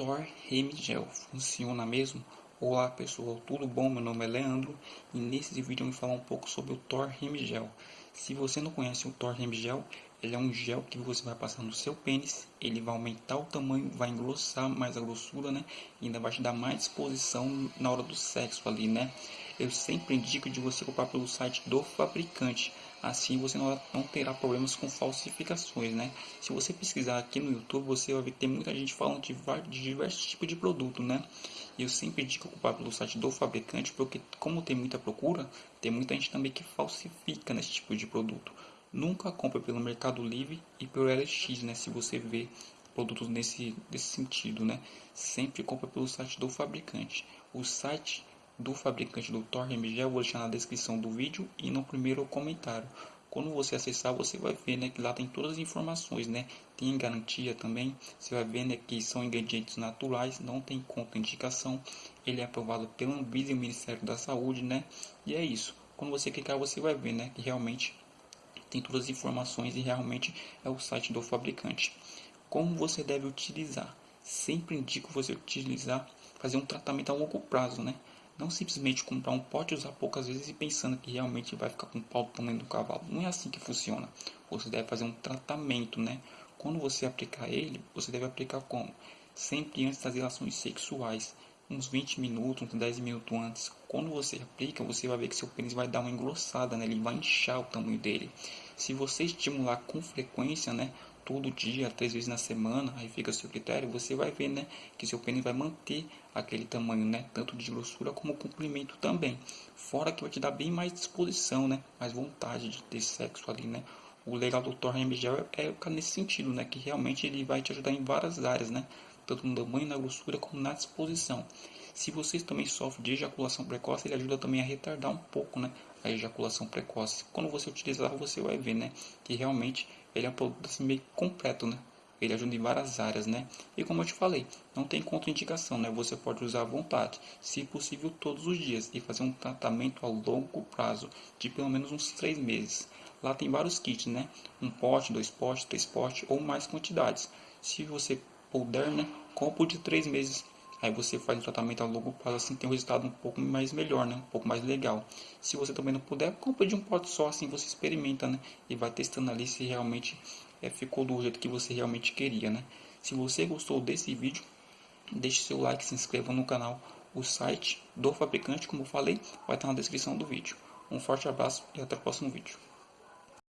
Thor Remigel funciona mesmo? Olá pessoal, tudo bom? Meu nome é Leandro e nesse vídeo eu vou falar um pouco sobre o Thor Remigel. Se você não conhece o Thor Remigel, ele é um gel que você vai passar no seu pênis, ele vai aumentar o tamanho, vai engrossar mais a grossura, né? E ainda vai te dar mais disposição na hora do sexo ali, né? Eu sempre indico de você comprar pelo site do fabricante. Assim você não, terá problemas com falsificações, né? Se você pesquisar aqui no YouTube, você vai ver que tem muita gente falando de, de diversos tipos de produto, né? Eu sempre indico comprar pelo site do fabricante, porque como tem muita procura, tem muita gente também que falsifica nesse tipo de produto. Nunca compre pelo Mercado Livre e pelo LX, né? Se você vê produtos nesse, nesse sentido, né? Sempre compra pelo site do fabricante. O site do fabricante do Thor MG eu vou deixar na descrição do vídeo e no primeiro comentário. Quando você acessar, você vai ver né, que lá tem todas as informações, né? Tem garantia também, você vai ver né, que são ingredientes naturais, não tem contraindicação. Ele é aprovado pelo Anvisa e Ministério da Saúde, né? E é isso. Quando você clicar, você vai ver né, que realmente tem todas as informações e realmente é o site do fabricante. Como você deve utilizar? Sempre indico você utilizar, fazer um tratamento a longo prazo, né? Não simplesmente comprar um pote usar poucas vezes e pensando que realmente vai ficar com o pau do tamanho do cavalo. Não é assim que funciona. Você deve fazer um tratamento, né? Quando você aplicar ele, você deve aplicar como? Sempre antes das relações sexuais. Uns 20 minutos, uns 10 minutos antes. Quando você aplica, você vai ver que seu pênis vai dar uma engrossada, né? Ele vai inchar o tamanho dele. Se você estimular com frequência, né? todo dia, três vezes na semana, aí fica a seu critério, você vai ver, né, que seu pênis vai manter aquele tamanho, né, tanto de grossura como comprimento também. Fora que vai te dar bem mais disposição, né, mais vontade de ter sexo ali, né. O legal do Thor Gel é, é nesse sentido, né, que realmente ele vai te ajudar em várias áreas, né, tanto no tamanho, na grossura como na disposição. Se vocês também sofrem de ejaculação precoce, ele ajuda também a retardar um pouco, né, a ejaculação precoce. Quando você utilizar, você vai ver, né, que realmente ele é um produto assim, meio completo, né? Ele ajuda em várias áreas, né? E como eu te falei, não tem contraindicação, né? Você pode usar à vontade, se possível todos os dias e fazer um tratamento a longo prazo, de pelo menos uns 3 meses. Lá tem vários kits, né? Um pote, dois potes, três potes ou mais quantidades. Se você puder, né? Compre de 3 meses Aí você faz o tratamento a longo prazo, assim tem um resultado um pouco mais melhor, né? Um pouco mais legal. Se você também não puder, compra de um pote só, assim você experimenta, né? E vai testando ali se realmente é, ficou do jeito que você realmente queria, né? Se você gostou desse vídeo, deixe seu like, se inscreva no canal. O site do fabricante, como falei, vai estar na descrição do vídeo. Um forte abraço e até o próximo vídeo.